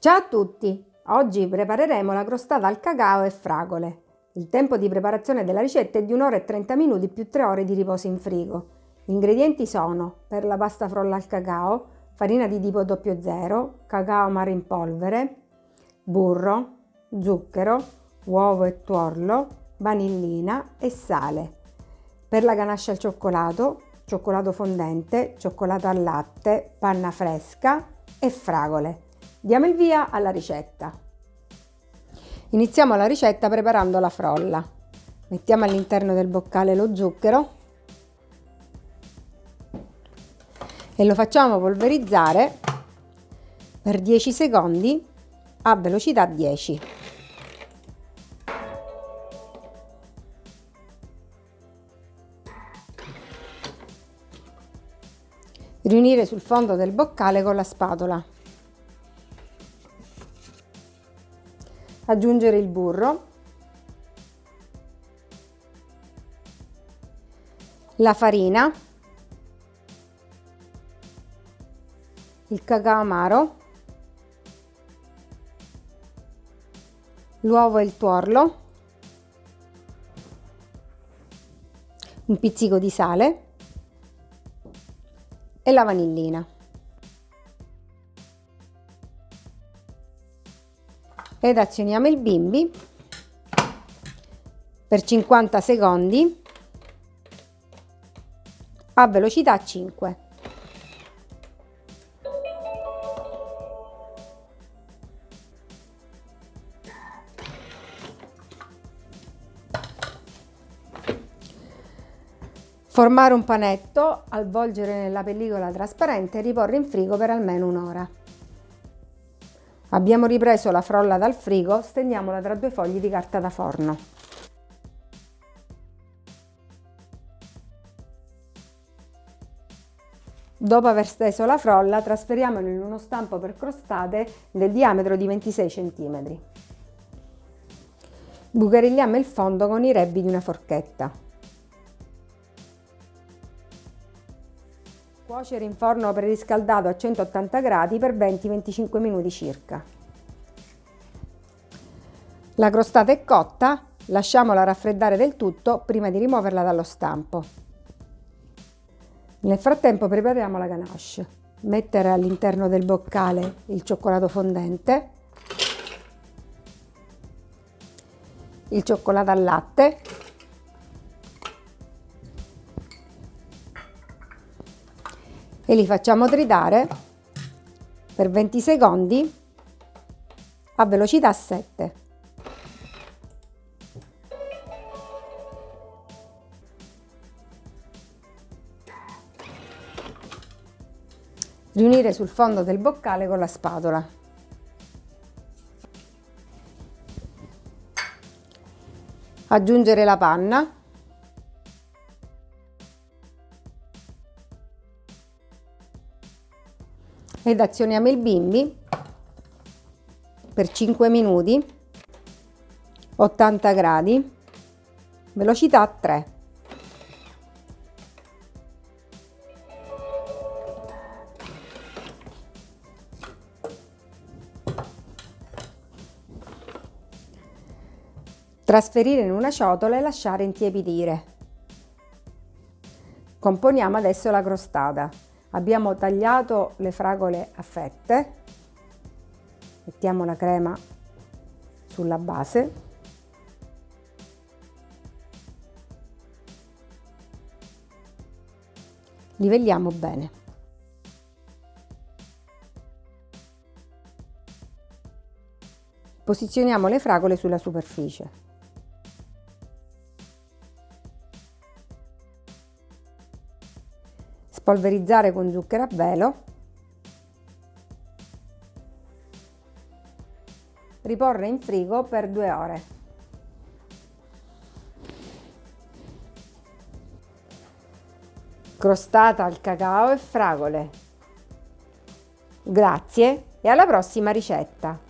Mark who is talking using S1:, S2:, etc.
S1: Ciao a tutti! Oggi prepareremo la crostata al cacao e fragole. Il tempo di preparazione della ricetta è di 1 ora e 30 minuti più 3 ore di riposo in frigo. Gli ingredienti sono per la pasta frolla al cacao, farina di tipo 00, cacao amaro in polvere, burro, zucchero, uovo e tuorlo, vanillina e sale. Per la ganascia al cioccolato, cioccolato fondente, cioccolato al latte, panna fresca e fragole. Diamo il via alla ricetta. Iniziamo la ricetta preparando la frolla. Mettiamo all'interno del boccale lo zucchero e lo facciamo polverizzare per 10 secondi a velocità 10. Riunire sul fondo del boccale con la spatola. Aggiungere il burro. La farina. Il cacao amaro. L'uovo e il tuorlo. Un pizzico di sale e la vanillina. Ed azioniamo il bimbi per 50 secondi a velocità 5. Formare un panetto, avvolgere nella pellicola trasparente e riporre in frigo per almeno un'ora. Abbiamo ripreso la frolla dal frigo, stendiamola tra due fogli di carta da forno. Dopo aver steso la frolla, trasferiamola in uno stampo per crostate del diametro di 26 cm. Bucarilliamo il fondo con i rebbi di una forchetta. Cuocere in forno preriscaldato a 180 gradi per 20-25 minuti circa. La crostata è cotta, lasciamola raffreddare del tutto prima di rimuoverla dallo stampo. Nel frattempo prepariamo la ganache. Mettere all'interno del boccale il cioccolato fondente, il cioccolato al latte e li facciamo tritare per 20 secondi a velocità 7. Riunire sul fondo del boccale con la spatola. Aggiungere la panna ed azioniamo il bimbi. Per 5 minuti. 80 gradi. Velocità 3 trasferire in una ciotola e lasciare intiepidire componiamo adesso la crostata abbiamo tagliato le fragole a fette mettiamo la crema sulla base. Livelliamo bene. Posizioniamo le fragole sulla superficie spolverizzare con zucchero a velo, riporre in frigo per due ore. Crostata al cacao e fragole. Grazie e alla prossima ricetta!